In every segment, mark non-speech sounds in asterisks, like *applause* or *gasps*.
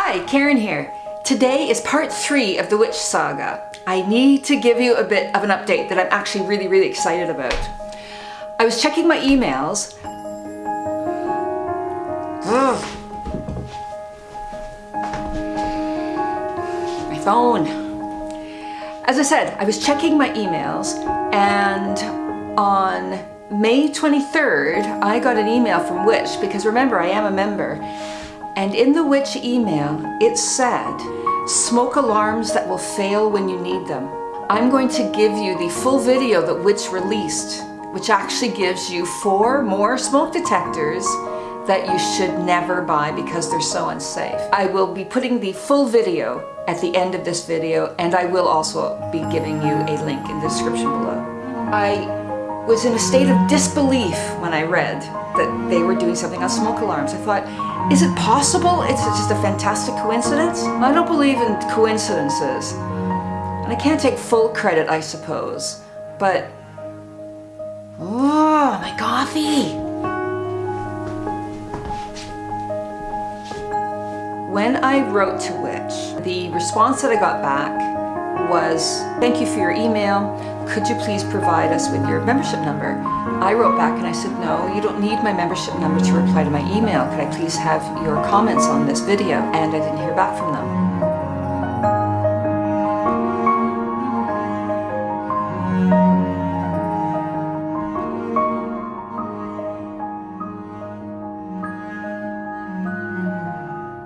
Hi, Karen here. Today is part three of the Which Saga. I need to give you a bit of an update that I'm actually really, really excited about. I was checking my emails. Ugh. *gasps* My phone. As I said, I was checking my emails and on May 23rd, I got an email from Which because remember, I am a member and in the Which email, it said, smoke alarms that will fail when you need them. I'm going to give you the full video that Which released, which actually gives you four more smoke detectors that you should never buy because they're so unsafe. I will be putting the full video at the end of this video and I will also be giving you a link in the description below. I was in a state of disbelief when I read that they were doing something on smoke alarms. I thought, is it possible? It's just a fantastic coincidence? I don't believe in coincidences. And I can't take full credit, I suppose. But, oh, my coffee! When I wrote to Which, the response that I got back was, thank you for your email. Could you please provide us with your membership number? I wrote back and I said, no, you don't need my membership number to reply to my email. Could I please have your comments on this video? And I didn't hear back from them.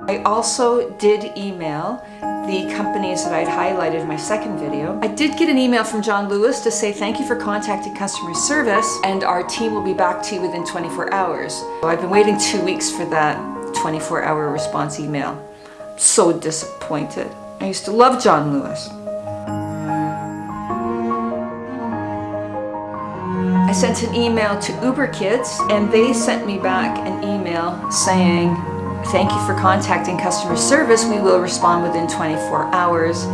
I also did email the companies that I'd highlighted in my second video. I did get an email from John Lewis to say thank you for contacting customer service and our team will be back to you within 24 hours. So I've been waiting two weeks for that 24 hour response email. I'm So disappointed. I used to love John Lewis. I sent an email to Uber Kids and they sent me back an email saying Thank you for contacting customer service. We will respond within 24 hours.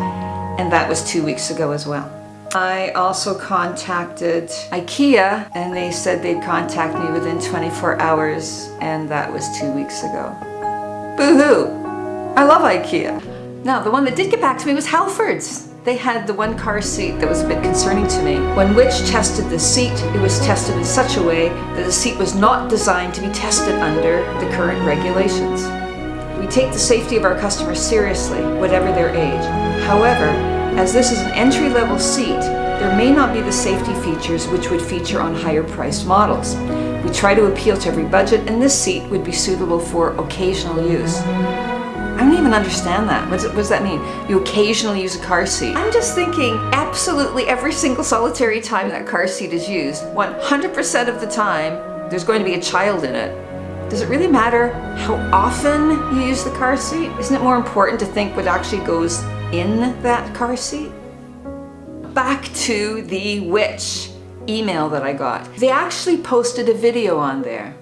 And that was two weeks ago as well. I also contacted IKEA and they said they'd contact me within 24 hours and that was two weeks ago. Boo-hoo! I love IKEA. Now, the one that did get back to me was Halfords. They had the one car seat that was a bit concerning to me. When Which tested the seat, it was tested in such a way that the seat was not designed to be tested under the current regulations. We take the safety of our customers seriously, whatever their age. However, as this is an entry-level seat, there may not be the safety features which would feature on higher priced models. We try to appeal to every budget and this seat would be suitable for occasional use. I don't even understand that. What does, that mean? You occasionally use a car seat. I'm just thinking absolutely every single solitary time that car seat is used, 100% of the time, there's going to be a child in it. Does it really matter how often you use the car seat? Isn't it more important to think what actually goes in that car seat? Back to the Which email that I got. They actually posted a video on there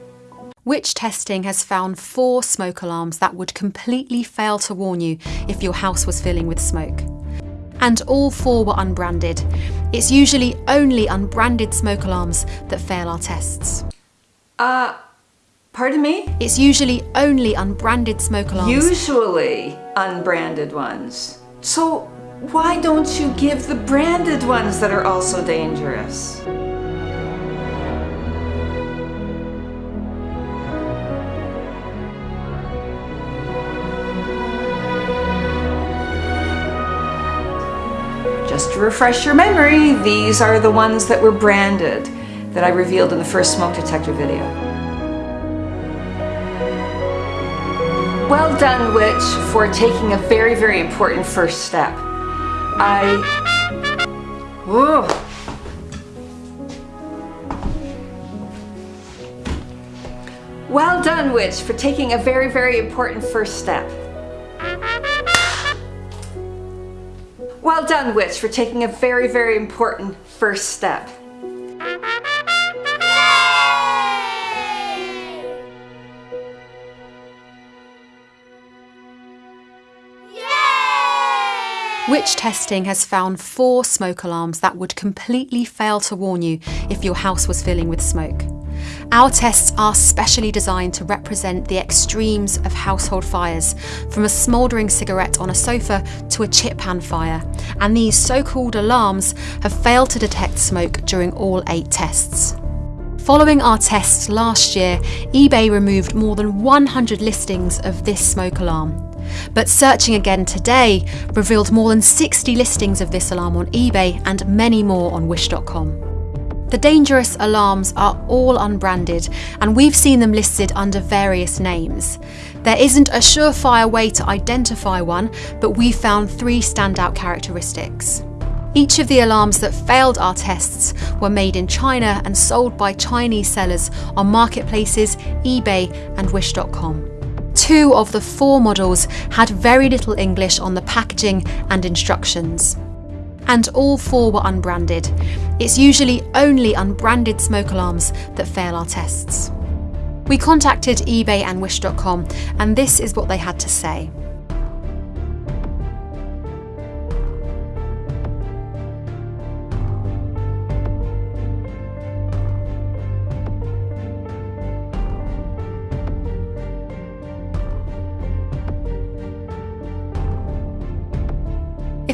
Which testing has found four smoke alarms that would completely fail to warn you if your house was filling with smoke. And all four were unbranded. It's usually only unbranded smoke alarms that fail our tests. Uh, pardon me? It's usually only unbranded smoke alarms. Usually unbranded ones. So why don't you give the branded ones that are also dangerous? Just to refresh your memory, these are the ones that were branded that I revealed in the first smoke detector video. Well done, Which, for taking a very, very important first step. I... Whoa. Well done, Which, for taking a very, very important first step. Well done, Which, for taking a very, very important first step. Which testing has found four smoke alarms that would completely fail to warn you if your house was filling with smoke. Our tests are specially designed to represent the extremes of household fires, from a smouldering cigarette on a sofa to a chip pan fire, and these so called alarms have failed to detect smoke during all eight tests. Following our tests last year, eBay removed more than 100 listings of this smoke alarm. But searching again today revealed more than 60 listings of this alarm on eBay and many more on Wish.com. The dangerous alarms are all unbranded, and we've seen them listed under various names. There isn't a surefire way to identify one, but we found three standout characteristics. Each of the alarms that failed our tests were made in China and sold by Chinese sellers on marketplaces, eBay, and Wish.com. Two of the four models had very little English on the packaging and instructions and all four were unbranded. It's usually only unbranded smoke alarms that fail our tests. We contacted eBay and Wish.com, and this is what they had to say.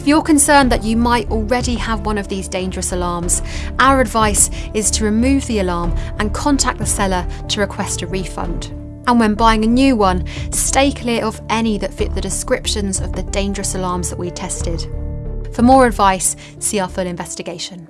If you're concerned that you might already have one of these dangerous alarms, our advice is to remove the alarm and contact the seller to request a refund. And when buying a new one, stay clear of any that fit the descriptions of the dangerous alarms that we tested. For more advice, see our full investigation.